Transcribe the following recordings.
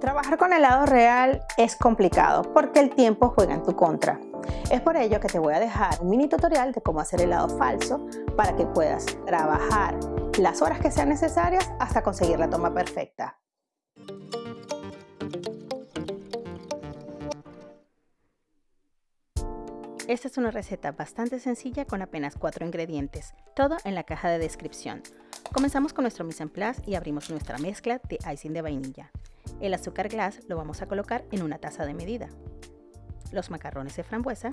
Trabajar con helado real es complicado porque el tiempo juega en tu contra. Es por ello que te voy a dejar un mini tutorial de cómo hacer helado falso para que puedas trabajar las horas que sean necesarias hasta conseguir la toma perfecta. Esta es una receta bastante sencilla con apenas 4 ingredientes, todo en la caja de descripción. Comenzamos con nuestro mise en place y abrimos nuestra mezcla de icing de vainilla. El azúcar glass lo vamos a colocar en una taza de medida. Los macarrones de frambuesa.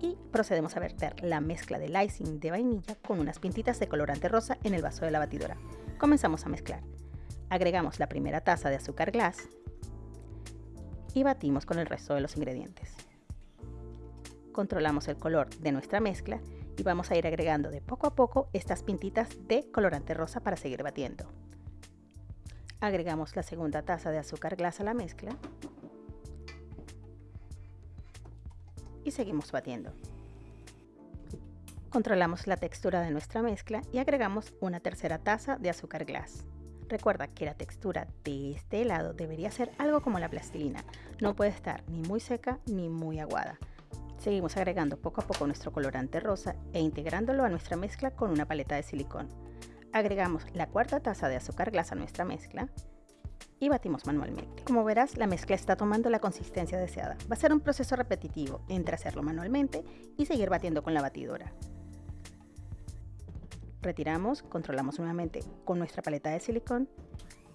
Y procedemos a verter la mezcla del icing de vainilla con unas pintitas de colorante rosa en el vaso de la batidora. Comenzamos a mezclar. Agregamos la primera taza de azúcar glass y batimos con el resto de los ingredientes controlamos el color de nuestra mezcla y vamos a ir agregando de poco a poco estas pintitas de colorante rosa para seguir batiendo. Agregamos la segunda taza de azúcar glass a la mezcla y seguimos batiendo. Controlamos la textura de nuestra mezcla y agregamos una tercera taza de azúcar glass. Recuerda que la textura de este helado debería ser algo como la plastilina, no puede estar ni muy seca ni muy aguada. Seguimos agregando poco a poco nuestro colorante rosa e integrándolo a nuestra mezcla con una paleta de silicón. Agregamos la cuarta taza de azúcar glas a nuestra mezcla y batimos manualmente. Como verás, la mezcla está tomando la consistencia deseada. Va a ser un proceso repetitivo entre hacerlo manualmente y seguir batiendo con la batidora. Retiramos, controlamos nuevamente con nuestra paleta de silicón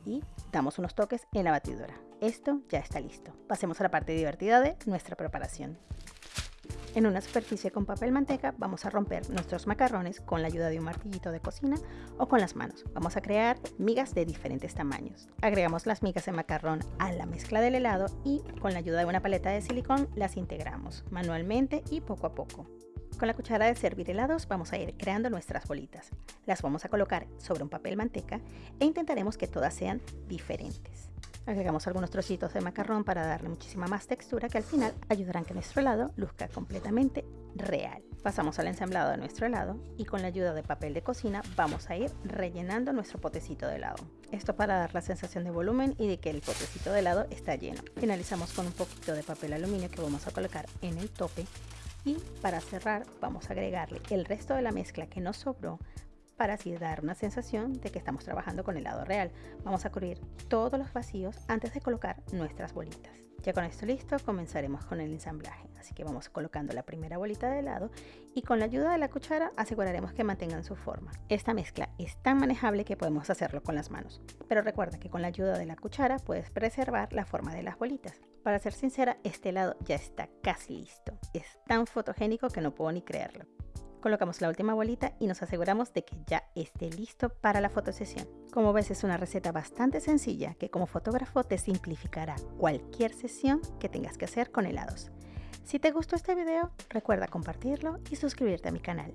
y damos unos toques en la batidora. Esto ya está listo. Pasemos a la parte divertida de nuestra preparación. En una superficie con papel manteca vamos a romper nuestros macarrones con la ayuda de un martillito de cocina o con las manos. Vamos a crear migas de diferentes tamaños. Agregamos las migas de macarrón a la mezcla del helado y con la ayuda de una paleta de silicón las integramos manualmente y poco a poco. Con la cuchara de servir helados vamos a ir creando nuestras bolitas. Las vamos a colocar sobre un papel manteca e intentaremos que todas sean diferentes. Agregamos algunos trocitos de macarrón para darle muchísima más textura que al final ayudarán que nuestro helado luzca completamente real. Pasamos al ensamblado de nuestro helado y con la ayuda de papel de cocina vamos a ir rellenando nuestro potecito de helado. Esto para dar la sensación de volumen y de que el potecito de helado está lleno. Finalizamos con un poquito de papel aluminio que vamos a colocar en el tope y para cerrar vamos a agregarle el resto de la mezcla que nos sobró para así dar una sensación de que estamos trabajando con helado real. Vamos a cubrir todos los vacíos antes de colocar nuestras bolitas. Ya con esto listo, comenzaremos con el ensamblaje. Así que vamos colocando la primera bolita de helado y con la ayuda de la cuchara aseguraremos que mantengan su forma. Esta mezcla es tan manejable que podemos hacerlo con las manos. Pero recuerda que con la ayuda de la cuchara puedes preservar la forma de las bolitas. Para ser sincera, este helado ya está casi listo. Es tan fotogénico que no puedo ni creerlo. Colocamos la última bolita y nos aseguramos de que ya esté listo para la fotosesión. Como ves es una receta bastante sencilla que como fotógrafo te simplificará cualquier sesión que tengas que hacer con helados. Si te gustó este video recuerda compartirlo y suscribirte a mi canal.